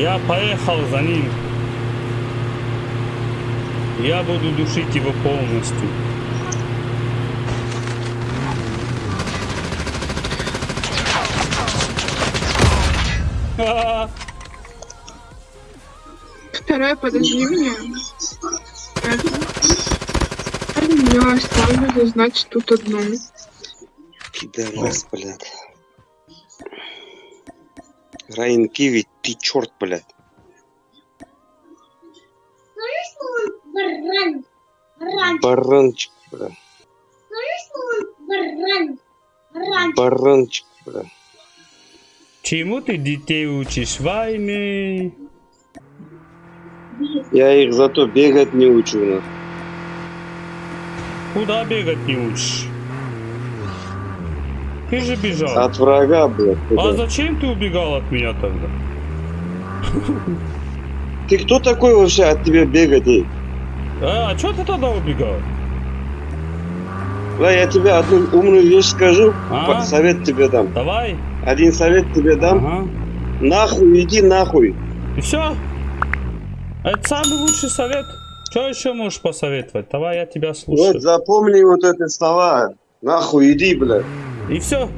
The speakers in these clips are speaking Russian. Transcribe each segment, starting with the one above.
Я поехал за ним. Я буду душить его полностью. Вторая, подожди меня. Я оставлю, значит, тут одну. Пидорас, блядь. Райан Киви, ты черт, блядь. Баран? Баран. Баранчик, баран? Баран. Баранчик, блядь. Чему ты детей учишь? Войны. Я их зато бегать не учу. Куда бегать не учишь? Ты же бежал. От врага, блядь. А куда? зачем ты убегал от меня тогда? Ты кто такой вообще от тебя бегать? А, а что ты тогда убегал? Да, я тебе одну умную вещь скажу, А? совет тебе дам. Давай. Один совет тебе дам. Ага. Нахуй, иди нахуй. И все. Это самый лучший совет. Что еще можешь посоветовать? Давай я тебя слушаю. Вот запомни вот эти слова. Нахуй, иди, блядь. И все.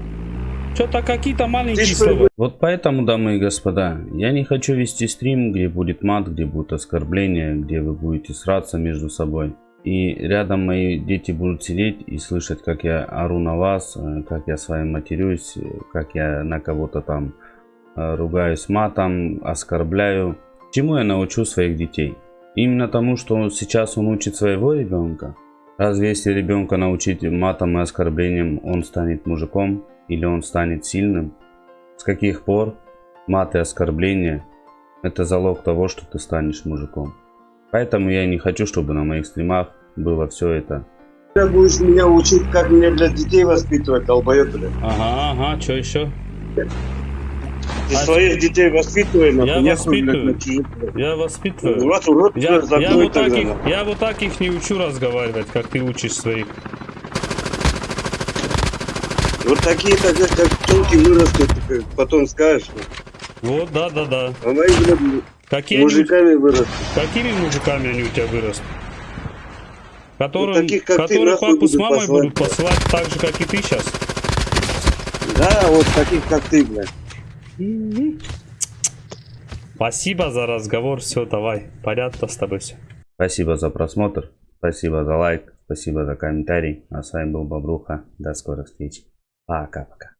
Что-то какие-то маленькие слова. Вот поэтому, дамы и господа, я не хочу вести стрим, где будет мат, где будут оскорбления, где вы будете сраться между собой. И рядом мои дети будут сидеть и слышать, как я ору на вас, э, как я с вами матерюсь, э, как я на кого-то там э, ругаюсь матом, оскорбляю. Чему я научу своих детей? Именно тому, что он- сейчас он учит своего ребенка. Разве если ребенка научить матом и оскорблением, он станет мужиком или он станет сильным? С каких пор мат и оскорбления – это залог того, что ты станешь мужиком? Поэтому я и не хочу, чтобы на моих стримах было все это. Ты будешь меня учить, как мне, блядь, детей воспитывать, долбоёб, блядь. Ага, ага, что еще? Ты А своих детей воспитывай, нахуй. Я воспитываю. Я воспитываю. Урод, урод, Я, я, вот так их, я вот так их не учу разговаривать, как ты учишь своих. Вот такие тогда, как телки вырастут, ты потом скажешь. Вот, да, да, да. А мои, блядь, Какие они, мужиками вырастут. какими мужиками они у тебя вырастут? Которым, Вот таких, как ты, которые нахуй папу с мамой посылать. будут посылать так же, как и ты сейчас. Да, вот таких, как ты, блядь. Спасибо за разговор, все, давай. Понятно с тобой все. Спасибо за просмотр, спасибо за лайк, спасибо за комментарий. А с вами был Бобруха. До скорых встреч. Пока-пока.